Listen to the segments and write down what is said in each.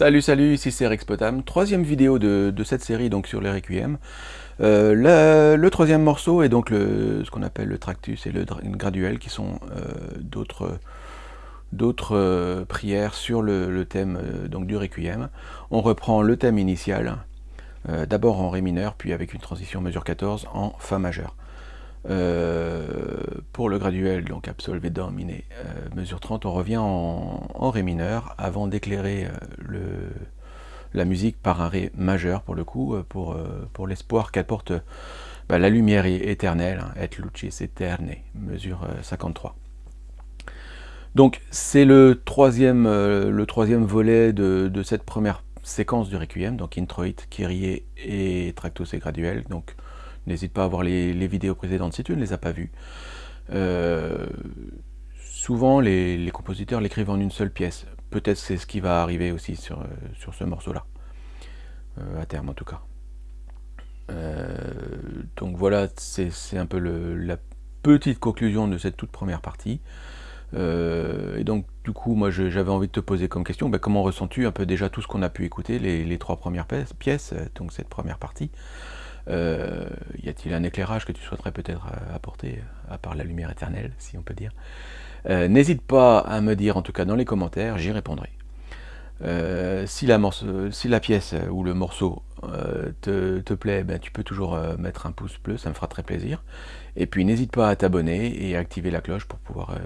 Salut salut, ici c'est Rexpotam, troisième vidéo de, cette série donc sur les Requiem. Euh, le troisième morceau est donc ce qu'on appelle le Tractus et le Graduel qui sont euh, d'autres euh, prières sur le, thème donc du Requiem. On reprend le thème initial, d'abord en Ré mineur, puis avec une transition mesure 14 en Fa majeur. Pour le graduel, donc absolvé dominé, mesure 30, on revient en, Ré mineur avant d'éclairer la musique par un Ré majeur pour le coup, pour, pour l'espoir qu'apporte bah, la lumière éternelle, et lucis eterne, mesure 53. Donc c'est le troisième, le troisième volet de, cette première séquence du Requiem, donc Introit, Kyrie et Tractus et Graduel. Donc n'hésite pas à voir les, vidéos précédentes si tu ne les as pas vues. Souvent les compositeurs l'écrivent en une seule pièce. Peut-être c'est ce qui va arriver aussi sur, euh, ce morceau-là, euh, à terme en tout cas. Euh, donc voilà, c'est un peu la petite conclusion de cette toute première partie. et donc du coup, moi j'avais envie de te poser comme question, ben, comment ressens-tu un peu déjà tout ce qu'on a pu écouter, les, trois premières pièces, donc cette première partie? Y a-t-il un éclairage que tu souhaiterais peut-être apporter, à part la lumière éternelle, si on peut dire? Euh, n'hésite pas à me dire, en tout cas dans les commentaires, j'y répondrai. Euh, si, la pièce ou le morceau euh, te, plaît, ben, tu peux toujours mettre un pouce bleu, ça me fera très plaisir. Et puis n'hésite pas à t'abonner et à activer la cloche pour pouvoir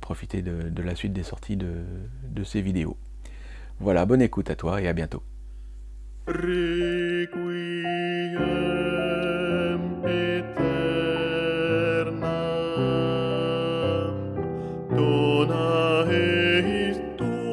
profiter de, la suite des sorties de, ces vidéos. Voilà, bonne écoute à toi et à bientôt. dona eis domine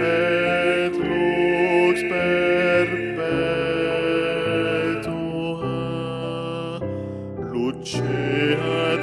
et lux perpetua luce ad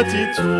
gratitudine.